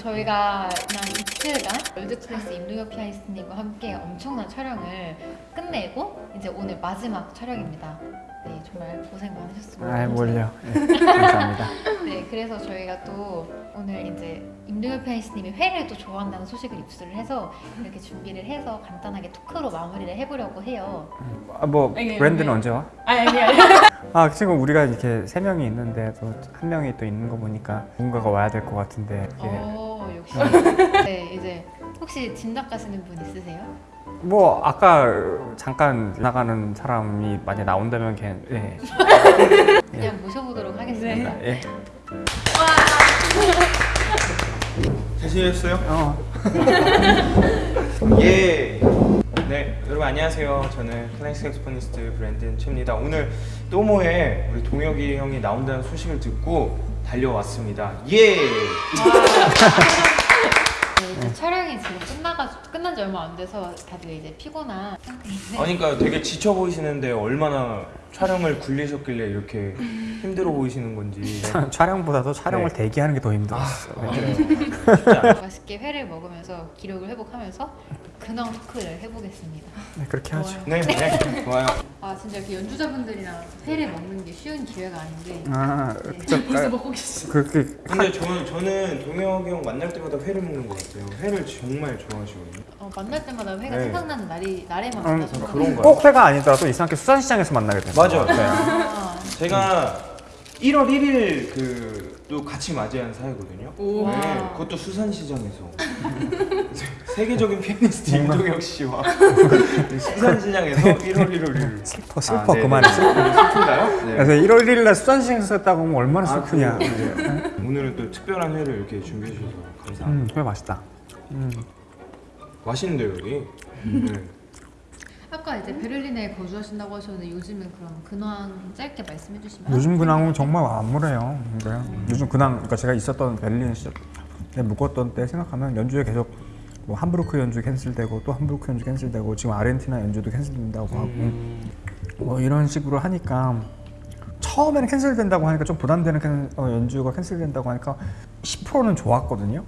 저희가 지난 이틀간 월드클래스 임동혁 피아니스트님과 함께 엄청난 촬영을 끝내고 이제 오늘 마지막 촬영입니다. 네, 정말 고생 많으셨습니다. 아 뭘요? 네, 감사합니다. 네, 그래서 저희가 또 오늘 이제 임동혁 피아니스트님이 회를 또 좋아한다는 소식을 입수를 해서 이렇게 준비를 해서 간단하게 토크로 마무리를 해보려고 해요. 아, 뭐 아니, 브랜드는 아니. 언제 와? 아니 아니 아니. 아 지금 우리가 이렇게 세 명이 있는데 또 한 명이 또 있는 거 보니까 누군가가 와야 될 것 같은데 이게 어 역시. 네 이제 혹시 진작 가시는 분 있으세요? 뭐 아까 잠깐 나가는 사람이 만약 나온다면 걔 예. 그냥 모셔보도록 하겠습니다. 예. 잘 지내셨어요? 어. 예. 네, 여러분 안녕하세요. 저는 클래식 색소포니스트 브랜든 최입니다. 오늘 또모에 우리 동혁이 형이 나온다는 소식을 듣고 달려왔습니다. 예. 네, 촬영이 지금 끝나가 끝난 지 얼마 안 돼서 다들 이제 피곤한 상태인데. 아니, 그러니까 되게 지쳐 보이시는데 얼마나 촬영을 굴리셨길래 이렇게 힘들어 보이시는 건지. 촬영보다도 촬영을 네. 대기하는 게 더 힘들었어. 아, 네. 쉽지 않아요. 맛있게 회를 먹으면서 기록을 회복하면서 근황 토크를 해보겠습니다. 네, 그렇게 하죠. 네, 네, 좋아요. 아 진짜 이렇게 연주자분들이랑 회를 먹는 게 쉬운 기회가 아닌데 아, 네, 그쵸. 벌써 먹고 계시죠? 그렇게 근데 저는, 저는 동혁이 형 만날 때마다 회를 먹는 것 같아요. 회를 정말 좋아하시거든요. 어, 만날 때마다 회가 네. 생각나는 날이 날에만 음, 만나서 그런가요? 꼭 회가 아니더라도 이상하게 수산시장에서 만나게 되는 맞아. 것 같아요. 아, 제가 1월 1일 그 또 같이 맞이한 사이거든요. 네, 그것도 수산시장에서 세계적인 피아니스트 임동혁 씨와 수산시장에서 1월 1일 슬퍼 슬퍼 그만해. 슬픈가요? 네. 그래서 1월 1일 날 수산시장에서 했다고 하면 얼마나 아, 슬프냐. 그래요? 오늘은 또 특별한 회를 이렇게 준비해 주셔서 감사합니다. 음, 회 맛있다. 음. 맛있는데요 여기. 네. 아까 이제 베를린에 거주하신다고 하셨는데 요즘은 그럼 근황 짧게 말씀해 주시면 요즘 근황은 정말 암울해요. 근데 요즘 근황, 그러니까 제가 있었던 베를린 시절, 때 묵었던 때 생각하면 연주에 계속 뭐 함부르크 연주 캔슬되고 또 함부르크 연주 캔슬되고 지금 아르헨티나 연주도 캔슬된다고 하고 뭐 이런 식으로 하니까 처음에는 캔슬된다고 하니까 좀 부담되는 캔- 어, 연주가 캔슬된다고 하니까 10%는 좋았거든요.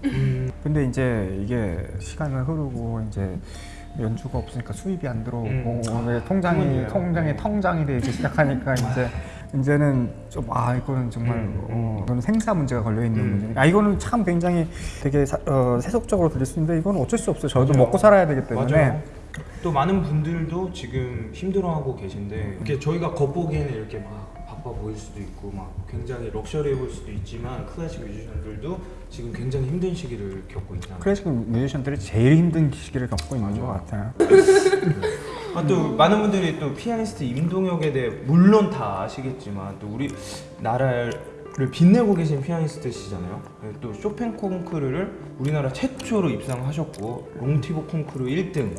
근데 이제 이게 시간을 흐르고 이제 연주가 없으니까 수입이 안 들어오고 음. 왜 통장이 그건 통장이 통장이 되기 시작하니까 이제 이제는 좀 아 이거는 정말 음. 어, 이거는 생사 문제가 걸려 있는 음. 문제니까 아 이거는 참 굉장히 되게 사- 어, 세속적으로 들릴 수 있는데 이건 어쩔 수 없어요. 저도 맞아요. 먹고 살아야 되기 때문에 맞아요. 또 많은 분들도 지금 힘들어하고 계신데 이렇게 저희가 겉보기에는 이렇게 막 바빠 보일 수도 있고 막 굉장히 럭셔리해 보일 수도 있지만 클래식 뮤지션들도 지금 굉장히 힘든 시기를 겪고 있잖아요. 클래식 뮤지션들이 제일 힘든 시기를 겪고 있는. 것 같아요. 아, 또 많은 분들이 또 피아니스트 임동혁에 대해 물론 다 아시겠지만 또 우리 나라를 빛내고 계신 피아니스트시잖아요. 네, 또 쇼팽 콩쿠르를 우리나라 최초로 입상하셨고 롱티보 콩쿠르 1등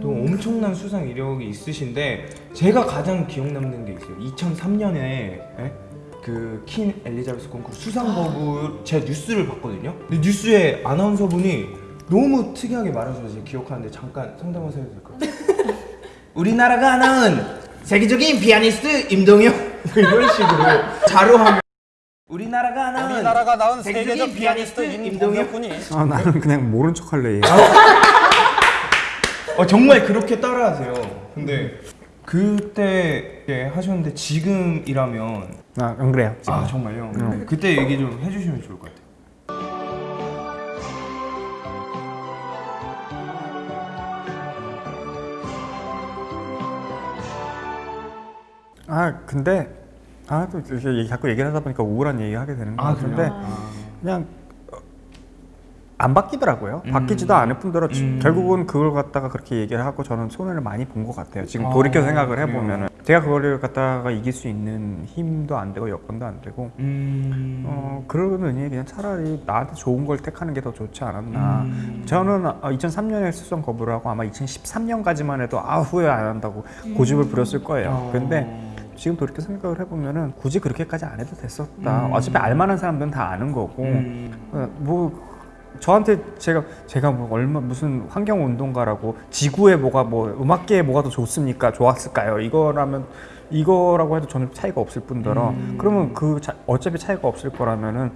또 엄청난 수상 이력이 있으신데 제가 가장 기억 남는 게 있어요. 2003년에 그킨 엘리자베스 콩쿠르 수상 거부 제 뉴스를 봤거든요. 근데 뉴스에 아나운서분이 너무 특이하게 말하셔서 제가 기억하는데 잠깐 상담하셔도 될까요? 우리나라가 낳은 세계적인 피아니스트 임동혁 뭐 이런 식으로 자료하면 우리나라가 낳은 낳은 세계적 피아니스트 임동혁 군이 아 나는 그냥 모른 척할래. 얘. 어, 정말 그렇게 따라하세요. 근데 그때 예, 하셨는데 지금이라면 아, 안 그래요. 지금. 아 정말요? 그때 얘기 좀 해주시면 좋을 것 같아요. 아 근데 아또 이렇게 자꾸 얘기를 하다 보니까 우울한 얘기 하게 되는 것 아, 같은데? 그냥 어, 안 바뀌더라고요. 음. 바뀌지도 않을 뿐더러 지- 음. 결국은 그걸 갖다가 그렇게 얘기를 하고 저는 손해를 많이 본 것 같아요. 지금 아, 돌이켜 생각을 그래요? 해보면 은 제가 그거를 갖다가 이길 수 있는 힘도 안 되고 여건도 안 되고 음. 어 그러느니 그냥 차라리 나한테 좋은 걸 택하는 게 더 좋지 않았나. 음. 저는 2003년에 수성 거부를 하고 아마 2013년까지만 해도 아 후회 안 한다고 고집을 부렸을 거예요. 어. 근데 지금 돌이켜 생각을 해보면은 굳이 그렇게까지 안 해도 됐었다. 음. 어차피 알만한 사람들은 다 아는 거고 음. 어, 뭐 저한테 제가 제가 뭐 얼마 무슨 환경 운동가라고 지구에 뭐가 뭐 음악계에 뭐가 더 좋습니까? 좋았을까요? 이거라면 이거라고 해도 저는 차이가 없을 뿐더러 음. 그러면 그 자- 어차피 차이가 없을 거라면은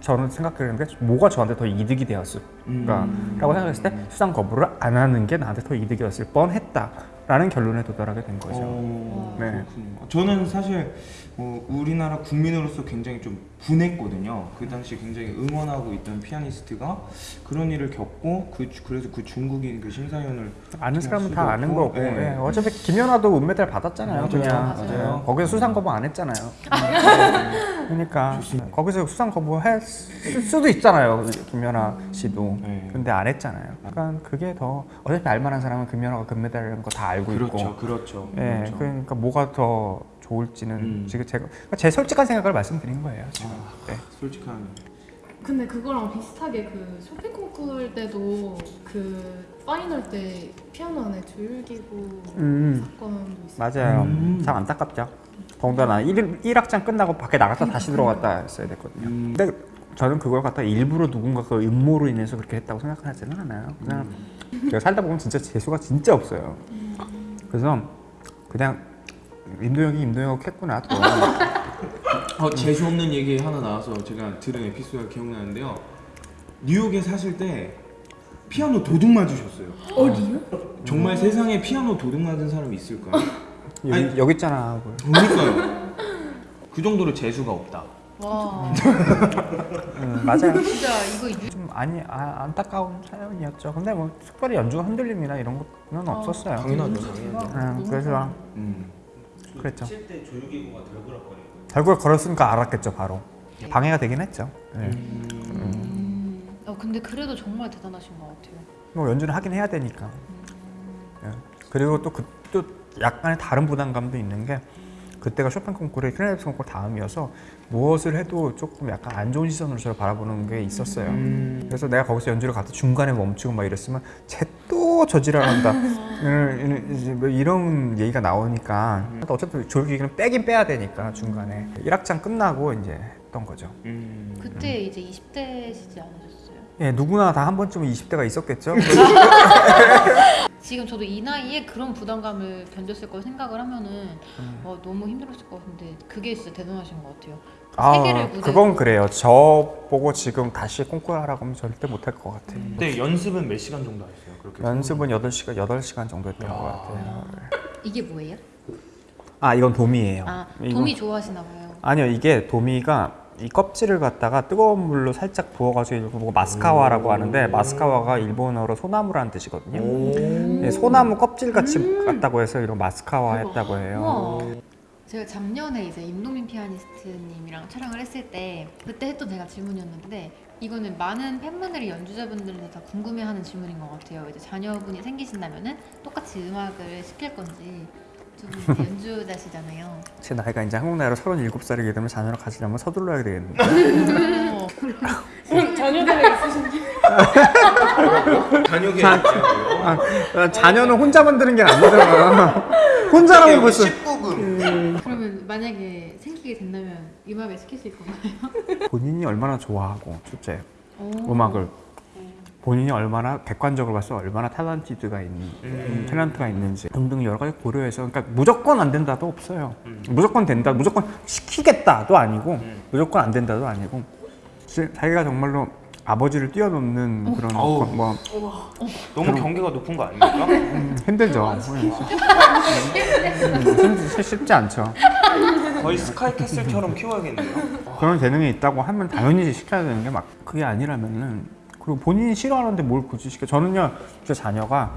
저는 생각하는 게 뭐가 저한테 더 이득이 되었을까라고 음. 생각했을 때 수상 거부를 안 하는 게 나한테 더 이득이었을 뻔했다 라는 결론에 도달하게 된 거죠. 어, 네. 그렇군요. 저는 사실 어, 우리나라 국민으로서 굉장히 좀 분했거든요. 그 당시 굉장히 응원하고 있던 피아니스트가 그런 일을 겪고 그 주- 그래서 그 중국인 그 심사위원을 아는 사람은 다 아는 없고, 거고 네. 예, 어차피 김연아도 은메달 받았잖아요 맞아요. 그냥 맞아요. 예, 거기서 수상 거부 안 했잖아요 그러니까 거기서 수상 거부 했을 수도 있잖아요 김연아 씨도 네. 근데 안 했잖아요 그러니까 그게 더 어차피 알만한 사람은 김연아가 금메달이라는 거 다 알고 그렇죠, 있고 그렇죠. 예, 그렇죠. 그러니까 뭐가 더 좋을지는 음. 지금 제가 그러니까 제 솔직한 생각을 말씀드린 거예요 지금 네. 솔직한 근데 그거랑 비슷하게 그 쇼팽 콩쿠르 때도 그 파이널 때 피아노 안에 줄 끊기고 음. 사건도 있어요. 맞아요. 음. 참 안타깝죠. 더군다나 1, 1악장 끝나고 밖에 나갔다 다시 들어갔다 했어야 됐거든요. 음. 근데 저는 그걸 갖다 일부러 누군가 그 음모로 인해서 그렇게 했다고 생각하지는 않아요. 그냥 제가 살다 보면 진짜 재수가 진짜 없어요. 그래서 그냥 임도영이 임도영 했구나 또. 어, 재수 없는 얘기 하나 나와서 제가 들은 에피소드가 기억나는데요. 뉴욕에 사실 때 피아노 도둑 맞으셨어요. 어디요? 정말 세상에 피아노 도둑 맞은 사람이 있을까요? 여기, 아니. 여기 있잖아. 뭐. 그러니까요. 그 정도로 재수가 없다. 와 음, 맞아요. 진짜 이거 유... 좀 아니 아, 안타까운 사연이었죠. 근데 뭐 특별히 연주가 흔들림이나 이런 거는 없었어요. 당연하죠, 당연하죠. 음, 그래서 음. 그랬죠. 칠때 조유기구가 덜그럭거리고 결국에 걸었으니까 알았겠죠 바로. 방해가 되긴 했죠. 네. 음... 어, 근데 그래도 정말 대단하신 것 같아요 뭐 연주는 하긴 해야 되니까. 예. 그리고 또그또 약간의 다른 부담감도 있는 게 그때가 쇼팽 콩쿠르의 클라리넷 콩쿠르 다음이어서 무엇을 해도 조금 약간 안 좋은 시선으로 저를 바라보는 게 있었어요. 음. 그래서 내가 거기서 연주를 갔다 중간에 멈추고 막 이랬으면 쟤 또 저지랄한다 이런- 이제 뭐 이런 얘기가 나오니까 어차피 졸기기는 빼긴 빼야 되니까 중간에 1학장 끝나고 이제 했던 거죠. 음. 그때 이제 20대시지 않으셨어요? 예, 누구나 다 한 번쯤은 20대가 있었겠죠. 지금 저도 이 나이에 그런 부담감을 견뎠을 걸 생각을 하면은 음. 어, 너무 힘들었을 것 같은데 그게 진짜 대단하신 것 같아요. 아, 그건 그래요. 저 보고 지금 다시 콩쿠르 하라고 하면 절대 못할 것 같아요. 그때 연습은 몇 시간 정도 하셨어요? 그렇게 연습은 8시간, 8시간 정도 했던 야. 것 같아요. 이게 뭐예요? 아, 이건 도미예요. 아 도미 좋아하시나 봐요. 아니요, 이게 도미가 이 껍질을 갖다가 뜨거운 물로 살짝 부어가지고 이거 보고 마스카와라고 하는데 마스카와가 일본어로 소나무라는 뜻이거든요. 네, 소나무 껍질 같이 같다고 해서 이런 마스카와 했다고 해요. 우와. 제가 작년에 이제 임동민 피아니스트님이랑 촬영을 했을 때 그때 했던 제가 질문이었는데 이거는 많은 팬분들이 연주자분들도 다 궁금해하는 질문인 것 같아요. 이제 자녀분이 생기신다면은 똑같이 음악을 시킬 건지 두분 연주자시잖아요. 제 나이가 이제 한국 나이로 37살이기 때문에 자녀를 가지려면 서둘러야 되겠는데. 어, 자녀들이 있으신지 자녀계 아, 자녀는 혼자 만 드는 게 아니잖아. 혼자라면 벌써 19금 그러면 만약에 생기게 된다면 음악을 시키실 건가요? 본인이 얼마나 좋아하고 첫째 오. 음악을 본인이 얼마나 객관적으로 봤을 때 얼마나 탤런티드가 있는 음, 탤런트가 있는지 등등 여러 가지 고려해서 그러니까 무조건 안 된다도 없어요. 무조건 된다, 무조건 시키겠다도 아니고 무조건 안 된다도 아니고 지- 자기가 정말로 아버지를 뛰어넘는 그런 어우. 거- 뭐 너무 경계가 높은 거 아닙니까? 음, 힘들죠. 음, 힘- 쉽지 않죠. 거의 스카이캐슬처럼 키워야겠네요. 그런 재능이 있다고 하면 당연히 시켜야 되는 게 막 그게 아니라면은 그리고 본인이 싫어하는데 뭘 굳이 시켜 저는요 제 자녀가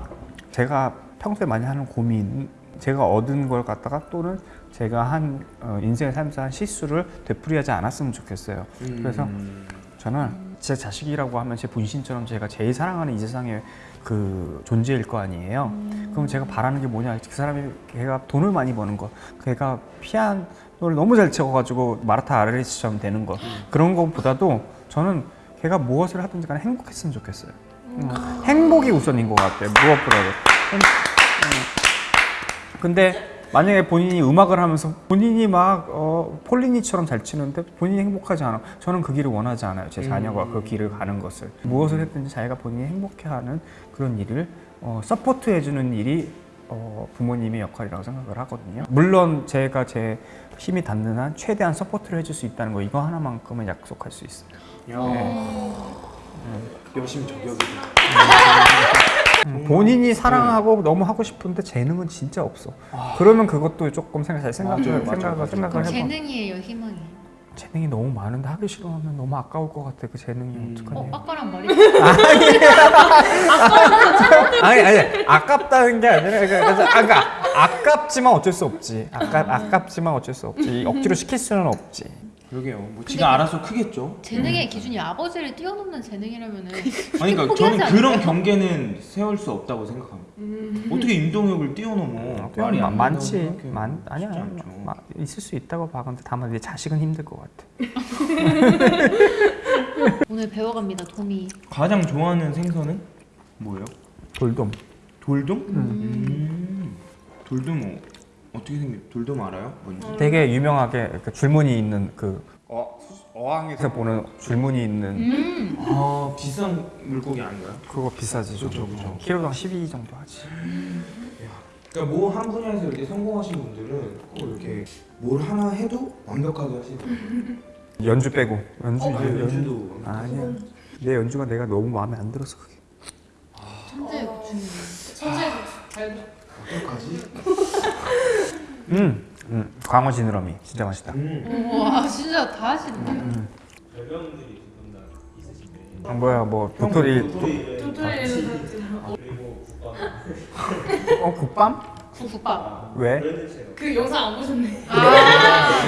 제가 평소에 많이 하는 고민 제가 얻은 걸 갖다가 또는 제가 한 어, 인생의 삶에서 한 실수를 되풀이하지 않았으면 좋겠어요 그래서 음. 저는 제 자식이라고 하면 제 분신처럼 제가 제일 사랑하는 이 세상의 그 존재일 거 아니에요. 그럼 제가 바라는 게 뭐냐? 그 사람이 걔가 돈을 많이 버는 거, 걔가 피아노를 너무 잘 치고 가지고 마라타 아르레스처럼 되는 거 그런 것보다도 저는 걔가 무엇을 하든지 간에 행복했으면 좋겠어요. 음, 행복이 우선인 것 같아요. 무엇보다도. 행- 음. 근데 만약에 본인이 음악을 하면서 본인이 막 어, 폴리니처럼 잘 치는데 본인이 행복하지 않아. 저는 그 길을 원하지 않아요. 제 자녀가 그 길을 가는 것을. 무엇을 했든지 자기가 본인이 행복해하는 그런 일을 어, support해주는 일이 어, 부모님의 역할이라고 생각을 하거든요. 물론 제가 제 힘이 닿는 한 최대한 support를 해줄 수 있다는 거 이거 하나만큼은 약속할 수 있어요. 여심 저격이. 음, 본인이 사랑하고 너무 하고 싶은데 재능은 진짜 없어. 그러면 그것도 조금 생각 잘 생각을 맞아요, 맞아요, 생각을 맞아요. 생각을 그럼 해봐. 재능이에요, 희망이에요? 재능이 너무 많은데 하기 싫어하면 너무 아까울 것 같아. 그 재능이 음. 어떡하냐. 어, 아까랑 말이 아니 아니 아깝다는 게 아니라 그러니까 그러니까 아깝지만 어쩔 수 없지. 아깝 아깝지만 어쩔 수 없지. 억지로 시킬 수는 없지. 그러게요. 뭐 지가 알아서 크겠죠. 재능의 기준이 아버지를 뛰어넘는 재능이라면은 아니 그러니까 저는 않을까요? 그런 경계는 세울 수 없다고 생각합니다. 어떻게 임동혁을 뛰어넘어? 말이 마- 안 많지. 많 아니야. 마- 있을 수 있다고 봐. 근데 다만 내 자식은 힘들 것 같아. 오늘 배워갑니다, 도미. 가장 좋아하는 생선은 뭐예요? 돌돔. 돌돔? 음. 돌돔 어, 어떻게 생겼? 돌돔 알아요? 뭔지? 되게 유명하게 그 줄무늬 있는 그 어, 어항에서 보는 줄무늬 있는 음, 아 비싼 물고기 아닌가요? 그거 비싸지 좀. 그죠, 그죠. 키로당 12 정도 하지. 그러니까 뭐 한 분야에서 이렇게 성공하신 분들은 꼭 이렇게 뭘 하나 해도 완벽하게 하시는 연주 빼고 연주 어, 연- 연주도 아니야. 내 연주가 내가 너무 마음에 안 들어서 그게. 천재의 고충이. 천재 잘 어떡하지? 음, 음. 광어 지느러미 진짜 맛있다. 음. 와, 진짜 다 하시네. 별명들이 두분다 있으신데 아, 뭐야 뭐 도토리 도토리 그리고 국밥 어 국밤? 국밥. 왜? 그 영상 안 보셨네.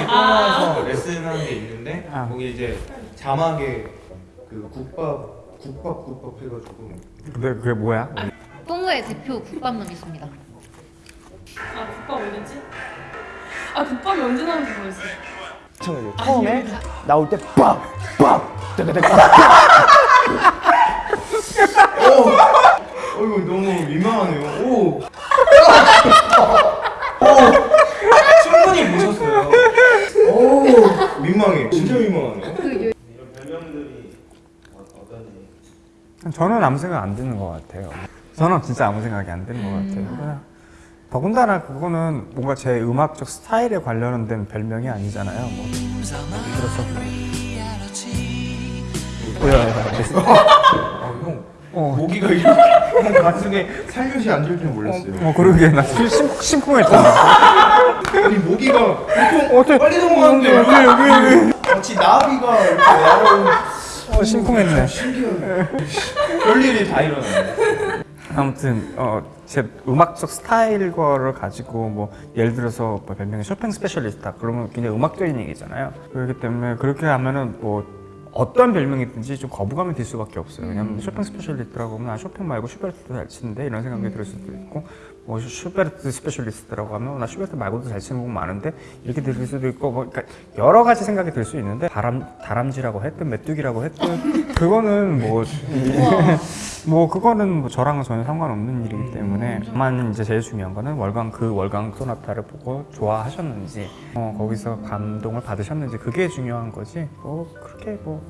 영화에서 레슨하는 게 있는데 아. 거기 이제 자막에 그 국밥 국밥 국밥 해가지고 근데 그게 뭐야? 동호회 대표 국밥남이십니다. 아 국밥 언제지? 아 국밥이 언제 나온지 모르겠어. 처음에 처음에 나올 때 빡! 빡! 뜨그뜨그 어이구 너무 민망하네요. 오. 오. 충분히 보셨어요. 오. 민망해. 진짜 민망하네요. 그 이런 별명들이 어, 어떤지 저는 아무 생각 안 드는 것 같아요. 저는 진짜 아무 생각이 안 드는 것 같아요. 더군다나 그거는 뭔가 제 음악적 스타일에 관련된 별명이 아니잖아요. 뭐 예를 들어서 뭐야? 어, 형 어, 모기가 이렇게 형 가슴에 살포시 앉을 줄 몰랐어요. 어 그러게 나 심, 심, 심쿵했잖아. 아니 모기가 어떻게 빨리 넘어가는데 여기 여기 마치 나비가 이렇게 날아오는 어, 심쿵했네. 별일이 다 일어나네. 아무튼 어, 제 음악적 스타일 거를 가지고 뭐 예를 들어서 뭐 별명이 쇼팽 specialist다 그러면 굉장히 음악적인 얘기잖아요. 그렇기 때문에 그렇게 하면은 뭐 어떤 별명이든지 좀 거부감이 들 수밖에 없어요. 왜냐면 쇼팽 specialist라고 하면 아 쇼팽 말고 슈베르트도 잘 치는데 이런 생각이 들 수도 있고 뭐 슈베르트 specialist라고 하면 나 슈베르트 말고도 잘 치는 곡 많은데 이렇게 들릴 수도 있고 뭐 그러니까 여러 가지 생각이 들 수 있는데 다람 다람쥐라고 했든 메뚜기라고 했든 그거는 뭐 뭐 그거는 뭐 저랑은 전혀 상관없는 일이기 때문에 다만 이제 제일 중요한 거는 월광 그 월광 소나타를 보고 좋아하셨는지 어, 거기서 감동을 받으셨는지 그게 중요한 거지. 뭐 그렇게 뭐.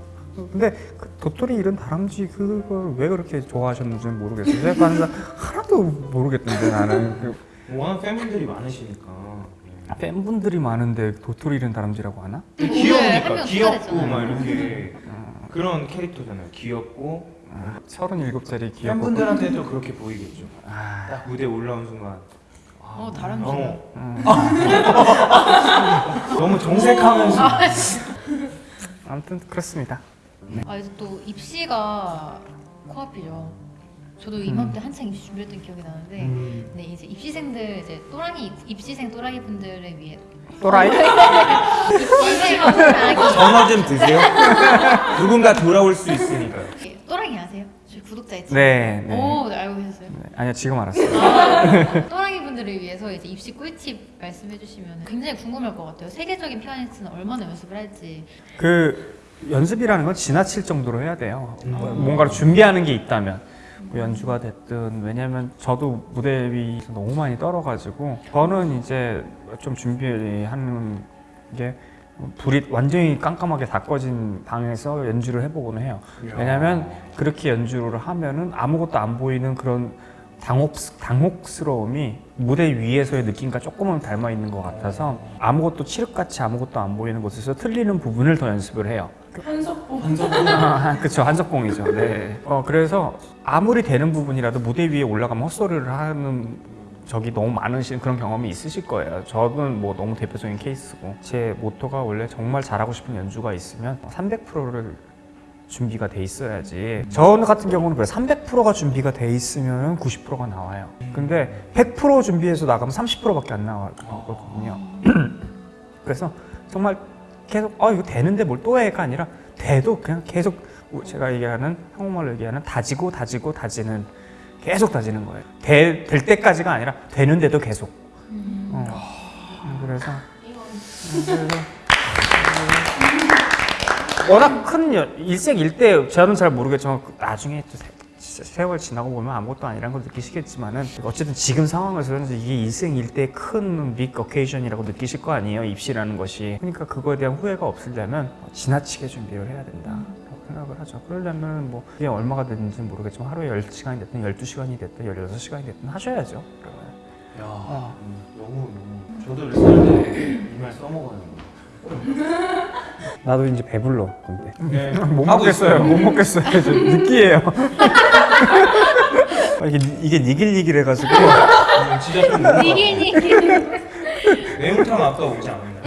근데 그 도토리 이런 다람쥐 그걸 왜 그렇게 좋아하셨는지 는 모르겠어요. 제가 하는 거 하나도 모르겠던데 나는. 그 워낙 팬분들이 많으시니까. 팬분들이 많은데 도토리 이런 다람쥐라고 하나? 한 귀여우니까? 명 귀엽고. 막 이렇게 그런 캐릭터잖아요. 귀엽고 서른일곱 살이 귀엽고 팬분들한테도 그렇게 보이겠죠. 아, 딱 무대 올라온 순간 어, 다람쥐다. 너무, 너무 정색하면서 아무튼 그렇습니다 아 이제 또 입시가 코앞이죠. 저도 이맘때 한창 입시 준비했던 기억이 나는데, 음. 네 이제 입시생들 이제 또랑이 입시생 또라이 분들을 위해 또라이? 입시생 전화 좀 드세요. 누군가 돌아올 수 있으니까요. 또랑이 아세요? 저희 구독자 있죠? 네, 네. 오, 네, 알고 계셨어요? 네, 아니요 지금 알았어요 또랑이 분들을 위해서 이제 입시 꿀팁 말씀해 주시면 굉장히 궁금할 것 같아요. 세계적인 피아니스트는 얼마나 연습을 할지. 그 연습이라는 건 지나칠 정도로 해야 돼요. 뭐 뭔가를 준비하는 게 있다면 뭐 연주가 됐든 왜냐면 저도 무대 위에서 너무 많이 떨어가지고 저는 이제 좀 준비하는 게 불이 완전히 깜깜하게 다 꺼진 방에서 연주를 해보곤 해요. 왜냐면 그렇게 연주를 하면은 아무것도 안 보이는 그런 당혹, 당혹스러움이 무대 위에서의 느낌과 조금은 닮아 있는 것 같아서 아무것도 칠흑같이 아무것도 안 보이는 곳에서 틀리는 부분을 더 연습을 해요. 한석봉 아, 그쵸 한석봉이죠. 네. 어 그래서 아무리 되는 부분이라도 무대 위에 올라가면 헛소리를 하는 적이 너무 많으신 그런 경험이 있으실 거예요. 저는 뭐 너무 대표적인 케이스고 제 모토가 원래 정말 잘하고 싶은 연주가 있으면 300%를 준비가 돼 있어야지. 저 같은 경우는 그래 300%가 준비가 돼 있으면 90%가 나와요. 근데 100% 준비해서 나가면 30%밖에 안 나왔거든요. 그래서 정말 계속 아 이거 되는데 뭘 또 해가 아니라 돼도 그냥 계속 제가 얘기하는 한국말로 얘기하는 다지고 다지고 다지는 계속 다지는 거예요. 돼, 될 때까지가 아니라 되는데도 계속. 어. 그래서 그래서 워낙 큰 여- 일생 일대 저는 잘 모르겠지만 그 나중에 또 세- 세월 지나고 보면 아무것도 아니라는 걸 느끼시겠지만은 어쨌든 지금 상황에서는 이게 일생 일대 큰빅 어케이션이라고 느끼실 거 아니에요 입시라는 것이 그러니까 그거에 대한 후회가 없으려면 지나치게 준비를 해야 된다 라고 생각을 하죠 그러려면 뭐 이게 얼마가 되는지 모르겠지만 하루에 10시간이 됐든 12시간이 됐든 16시간이 됐든 하셔야죠 그러면 야 어. 너무 너무 저도 레슨할 때이말 써먹어요. 나도 이제 배불러 근데 네. 못 먹겠어요. 있어요. 못 먹겠어요. 저 느끼해요. 아, 이게 이게 니길니길 해가지고 음, 진짜 이게 매운탕 아까 오지 않았나요?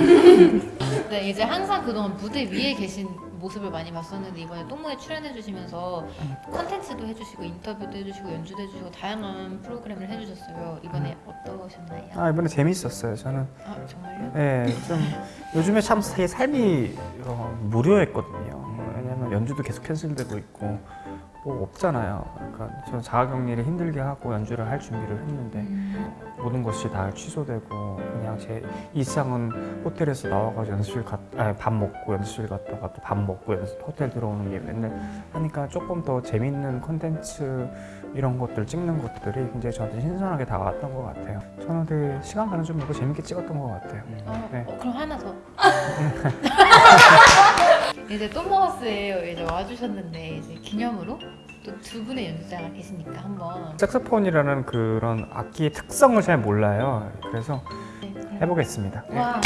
네, 이제 항상 그동안 무대 위에 계신 모습을 많이 봤었는데 이번에 똥모에 출연해 주시면서 컨텐츠도 해주시고 인터뷰도 해주시고 연주도 해주시고 다양한 프로그램을 해주셨어요. 이번에 어떠셨나요? 아 이번에 재밌었어요. 저는 아 정말요? 예, 좀 요즘에 참 사- 삶이 어, 무료했거든요. 왜냐면 연주도 계속 캔슬되고 있고 뭐 없잖아요. 그러니까 저는 자가격리를 힘들게 하고 연주를 할 준비를 했는데 모든 것이 다 취소되고 그냥 제 일상은 호텔에서 나와가지고 연습실 갔, 아니, 밥 먹고 연습실 갔다가 또 밥 먹고 연습, 호텔 들어오는 게 맨날 하니까 조금 더 재밌는 컨텐츠 이런 것들 찍는 것들이 굉장히 저한테 신선하게 다가왔던 것 같아요. 저는 되게 시간 가는 줄 모르고 재밌게 찍었던 것 같아요. 어, 네. 어, 그럼 하나 더. 이제 또모하우스에 이제 와주셨는데 이제 기념으로 또 두 분의 연주자가 계시니까 한번 색소폰이라는 그런 악기의 특성을 잘 몰라요. 그래서 네. 해보겠습니다. 와